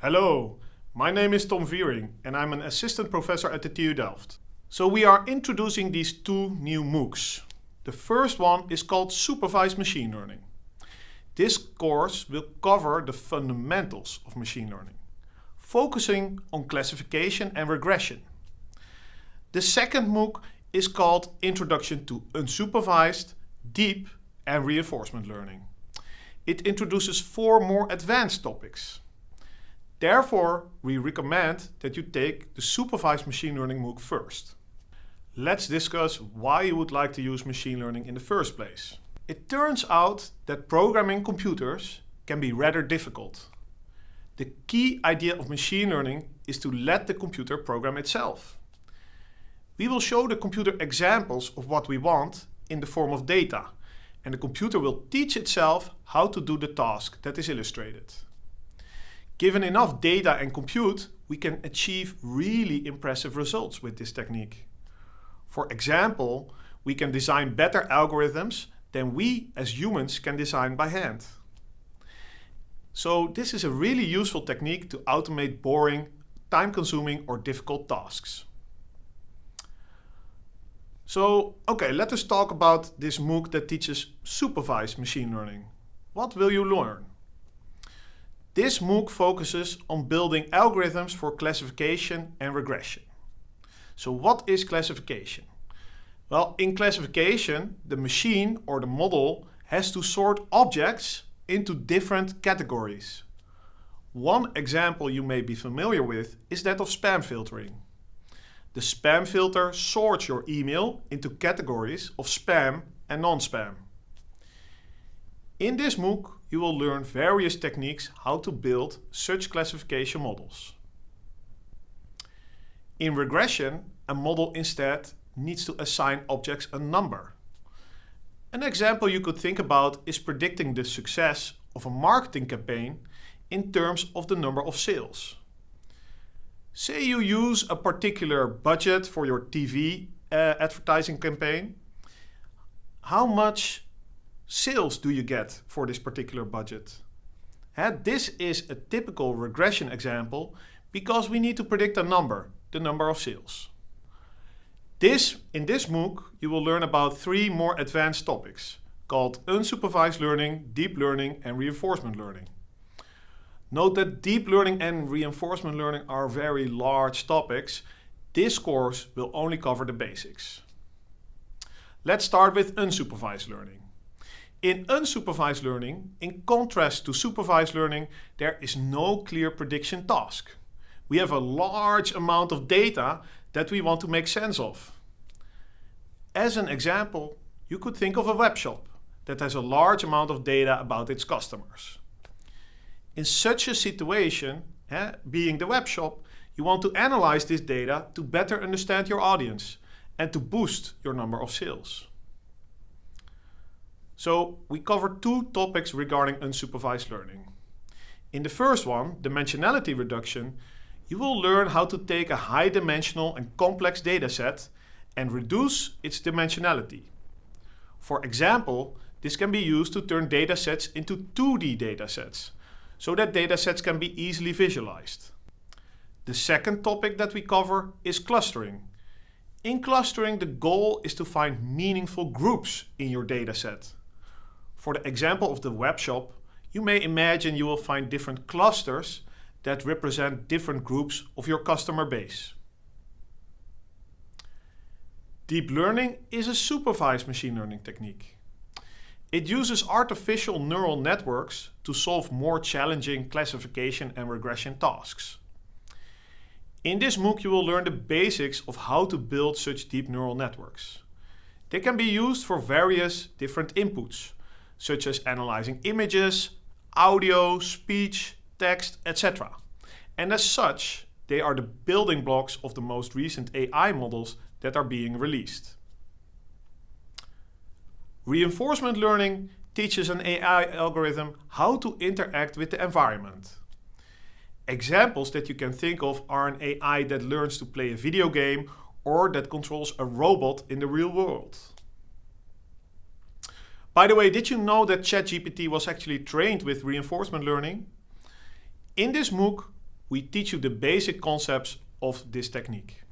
Hello, my name is Tom Viering and I'm an assistant professor at the TU Delft. So we are introducing these two new MOOCs. The first one is called Supervised Machine Learning. This course will cover the fundamentals of machine learning, focusing on classification and regression. The second MOOC is called Introduction to Unsupervised, Deep and Reinforcement Learning. It introduces four more advanced topics. Therefore, we recommend that you take the supervised machine learning MOOC first. Let's discuss why you would like to use machine learning in the first place. It turns out that programming computers can be rather difficult. The key idea of machine learning is to let the computer program itself. We will show the computer examples of what we want in the form of data and the computer will teach itself how to do the task that is illustrated. Given enough data and compute, we can achieve really impressive results with this technique. For example, we can design better algorithms than we as humans can design by hand. So this is a really useful technique to automate boring, time-consuming or difficult tasks. So, okay, let us talk about this MOOC that teaches supervised machine learning. What will you learn? This MOOC focuses on building algorithms for classification and regression. So what is classification? Well, in classification, the machine or the model has to sort objects into different categories. One example you may be familiar with is that of spam filtering. The spam filter sorts your email into categories of spam and non-spam. In this MOOC, you will learn various techniques how to build such classification models. In regression, a model instead needs to assign objects a number. An example you could think about is predicting the success of a marketing campaign in terms of the number of sales. Say you use a particular budget for your TV uh, advertising campaign. How much sales do you get for this particular budget? And this is a typical regression example because we need to predict a number, the number of sales. This, in this MOOC, you will learn about three more advanced topics called unsupervised learning, deep learning and reinforcement learning. Note that deep learning and reinforcement learning are very large topics. This course will only cover the basics. Let's start with unsupervised learning. In unsupervised learning, in contrast to supervised learning, there is no clear prediction task. We have a large amount of data that we want to make sense of. As an example, you could think of a web shop that has a large amount of data about its customers. In such a situation, eh, being the web shop, you want to analyze this data to better understand your audience and to boost your number of sales. So we covered two topics regarding unsupervised learning. In the first one, dimensionality reduction, you will learn how to take a high dimensional and complex dataset and reduce its dimensionality. For example, this can be used to turn datasets into 2D datasets, so that datasets can be easily visualized. The second topic that we cover is clustering. In clustering, the goal is to find meaningful groups in your dataset. For the example of the web shop, you may imagine you will find different clusters that represent different groups of your customer base. Deep learning is a supervised machine learning technique. It uses artificial neural networks to solve more challenging classification and regression tasks. In this MOOC you will learn the basics of how to build such deep neural networks. They can be used for various different inputs, such as analyzing images, audio, speech, text, etc. And as such, they are the building blocks of the most recent AI models that are being released. Reinforcement learning teaches an AI algorithm how to interact with the environment. Examples that you can think of are an AI that learns to play a video game or that controls a robot in the real world. By the way, did you know that ChatGPT was actually trained with reinforcement learning? In this MOOC, we teach you the basic concepts of this technique.